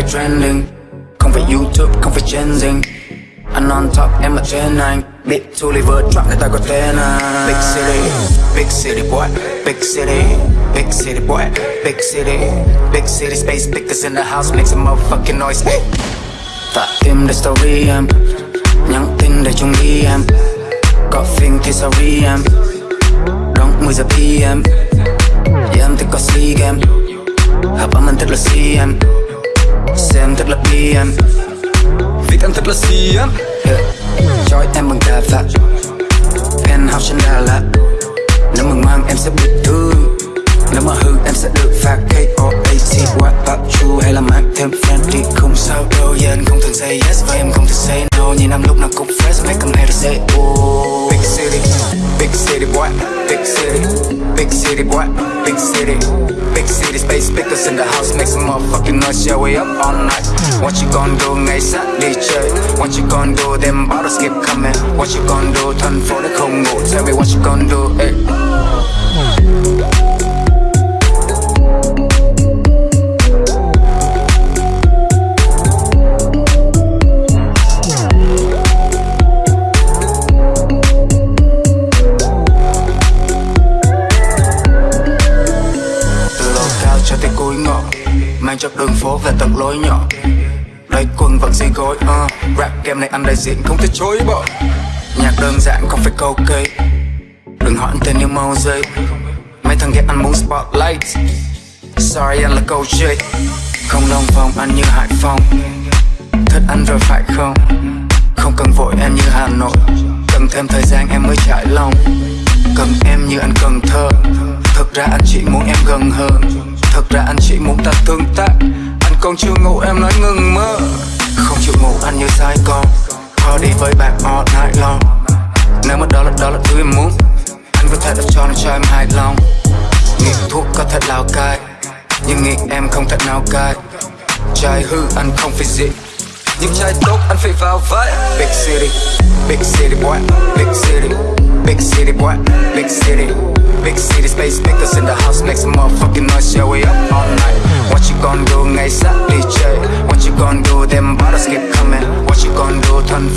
phải trending Không phải YouTube, không phải trending. Anh on top, em ở trên anh. Big Tulliver drop người ta có tên anh. Big city, big city boy Big city, big city boy Big city, big city space pickers in the house, make some motherfucking noise. Tạ im để story em Nhắn tin để chung đi em. Có phim thì sorry em đóng 10 giờ PM Yeah, em thích có sea game Hợp âm anh thích là CM em thật là PM vì em thật là CM yeah. Chói em bằng cà vạt Penthouse trên Đà Lạt. Nếu mà ngoan em sẽ bị thư Nếu mà hư em sẽ được phạt K.O.A.T. What about you hay là mang thêm friendly Không sao đâu, yeah anh không thường say yes Và em không thường say no. Nhìn em lúc nào cũng fresh Make em hay to say oh Big city, big city boy Big city, big city boy. Big city, big city space Speakers in the house Make some motherfucking noise Yeah we up all night. What you gonna do ngày sát đi What you gonna do Them bottles keep coming. What you gonna do Thành phố đã không Tell me what you gonna do cho ngõ, Mang cho đường phố về tận lối nhỏ. Lấy quần vẫn gì gối uh. Rap game này anh đại diện không thể chối bỏ. Nhạc đơn giản không phải câu cây Đừng hỏi anh tên như màu dây Mấy thằng ghét anh muốn spotlight. Sorry, anh là câu chơi Không lòng vòng anh như Hải Phòng. Thích anh rồi phải không? Không cần vội, em như Hà Nội. Cần thêm thời gian, em mới trải lòng. Cần em như anh cần thơ. Thực ra anh chỉ muốn em gần hơn. Thực ra anh chỉ muốn ta tương tác. Anh còn chưa ngủ em nói ngừng mơ. Không chịu ngủ anh như sai con Party với bạn all night long. Nếu mà đó là đó là thứ em muốn Anh có thể đập cho nó cho em hài lòng. Nghiện thuốc có thể lao cai Nhưng nghiện em không thể nào cai. Trai hư anh không phải dị những trai tốt anh phải vào vậy Big city, big city boy Big city, big city boy Big city, big city space Speakers in the house make some motherfucking noise Yeah we up all night. What you gonna do sát đi chơi What you gonna do? Them bottles keep coming. What you gonna do? Thành